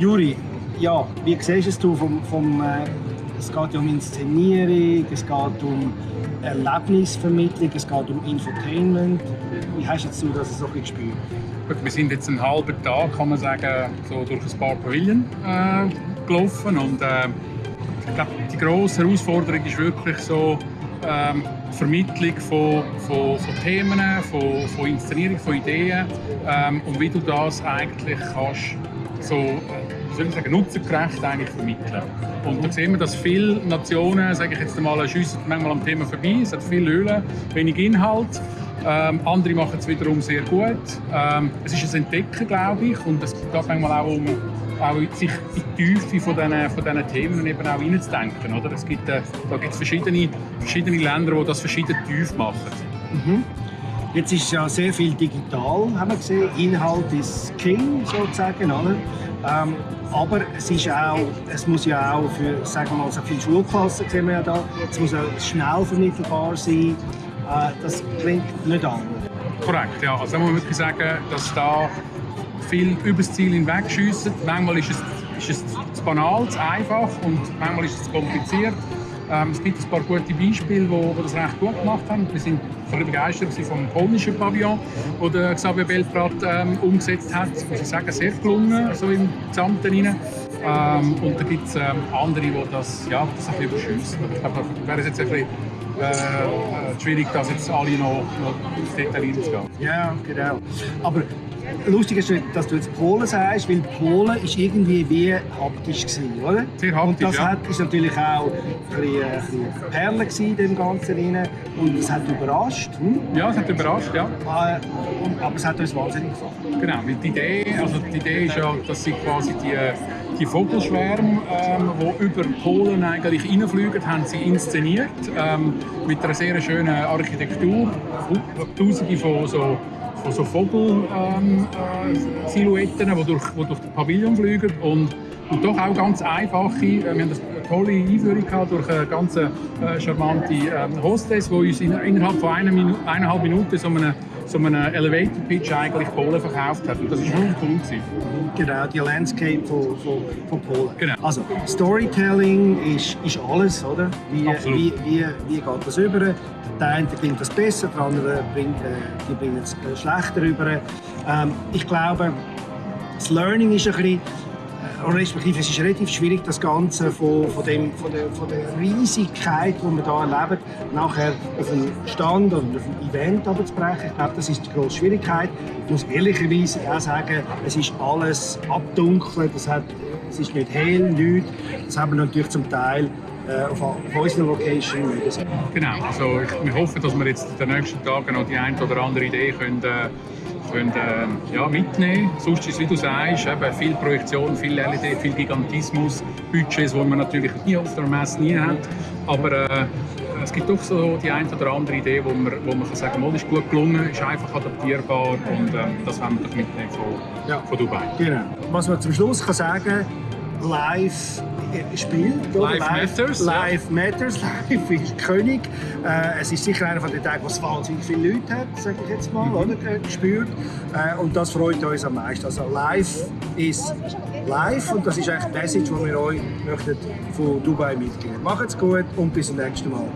Juri, ja, wie siehst du es vom, vom äh, es geht ja um Inszenierung, es geht um Erlebnisvermittlung, es geht um Infotainment. Wie hast jetzt du das so gespürt? Wir sind jetzt einen halben Tag, kann man sagen, so durch ein paar Pavillon äh, gelaufen und äh, ich glaube, die grosse Herausforderung ist wirklich so ähm, die Vermittlung von, von, von Themen, von, von, Inszenierung, von Ideen ähm, und wie du das eigentlich kannst so ich sagen, nutzergerecht eigentlich vermitteln. Und da sehen wir, dass viele Nationen, sage ich jetzt einmal, schiessen manchmal am Thema vorbei. Es hat viele Höhlen, wenig Inhalt. Ähm, andere machen es wiederum sehr gut. Ähm, es ist ein Entdecken, glaube ich, und es geht manchmal auch um auch sich die Tiefe von diesen, von Themen eben auch reinzudenken. Oder? Es gibt, äh, da gibt es verschiedene, verschiedene Länder, die das verschieden tief machen. Mhm. Jetzt ist ja sehr viel digital, haben wir gesehen. Inhalt ist King sozusagen. Oder? Ähm, aber es, ist auch, es muss ja auch für sagen wir mal, so viele Schulklassen sehen wir ja da, es muss auch schnell vermittelbar sein. Äh, das klingt nicht anders. Korrekt, ja. Also da muss man wirklich sagen, dass da viel über das Ziel hinweg schiessen. Manchmal ist es, ist es zu banal, zu einfach und manchmal ist es zu kompliziert. Ähm, es gibt ein paar gute Beispiele, die das recht gut gemacht haben. Wir sind begeistert vom polnischen Pavillon, das Xavier Belprat ähm, umgesetzt hat. Muss ich sagen, sehr gelungen, so im Gesamten rein. Ähm, und da gibt es ähm, andere, die das, ja, das ein bisschen überschiessen. Ich da wäre es jetzt ein bisschen äh, äh, schwierig, das jetzt alle noch, noch ins Detail reinzugehen. Ja, genau. Aber lustig ist, dass du jetzt Polen sagst, weil Polen ist irgendwie wie haptisch gewesen, oder? Sehr haptisch, Und das ja. hat, ist natürlich auch ein bisschen, ein bisschen Perle gewesen dem Ganzen rein. Und es hat überrascht. Hm? Ja, es hat überrascht, ja. Äh, aber es hat uns wahnsinnig gefallen. Genau, weil die Idee, also die Idee ist ja, dass sie quasi die, die Vogelschwärme, ähm, die über Polen eigentlich reinfliegen, haben sie inszeniert ähm, mit einer sehr schönen Architektur, tausende von so von so Vogelsilhouetten, ähm, äh, die, durch, die durch den Pavillon fliegen und, und doch auch ganz einfache. Äh, wir haben eine tolle Einführung gehabt durch eine ganz äh, charmante ähm, Hostess, die uns in, innerhalb von einer Minu eineinhalb Minuten so eine so einen Elevator Pitch eigentlich Polen verkauft hat. Und das war wirklich cool. Gewesen. Genau, die Landscape von, von, von Polen. Genau. Also, Storytelling ist, ist alles, oder? Wie, Absolut. wie, wie, wie geht das über? Der eine bringt das besser, der andere bringt, äh, die es schlechter über. Ähm, ich glaube, das Learning ist ein bisschen respektive es ist relativ schwierig, das Ganze von, von, dem, von, der, von der Riesigkeit, die wir hier erleben, nachher auf einen Stand oder auf ein Event zu brechen. Ich glaube, das ist die grosse Schwierigkeit. Ich muss ehrlicherweise auch sagen, es ist alles abdunkelt, es, hat, es ist nicht hell, nichts. Das haben wir natürlich zum Teil äh, auf, auf unserer Location. Genau, also ich, wir hoffen, dass wir jetzt in den nächsten Tagen noch die eine oder andere Idee können, äh, können, äh, ja, mitnehmen Sonst ist wie du sagst, eben viel Projektion, viel LED, viel Gigantismus, Budgets, die man natürlich nie auf der Messe nie hat. Aber äh, es gibt doch so die eine oder andere Idee, wo man, wo man kann sagen kann, ist gut gelungen, ist einfach adaptierbar und äh, das wollen wir doch mitnehmen von, ja. von Dubai. Genau. Was man zum Schluss kann sagen live spielt. Live, live Matters. Live ja. Matters, live ist König. Äh, es ist sicher einer von den Tagen, was wahnsinnig viele Leute hat, sage ich jetzt mal, mhm. oder, gespürt. Äh, und das freut uns am meisten. Also live ist live und das ist eigentlich die Message, die wir euch möchten von Dubai mitgeben. Macht's gut und bis zum nächsten Mal.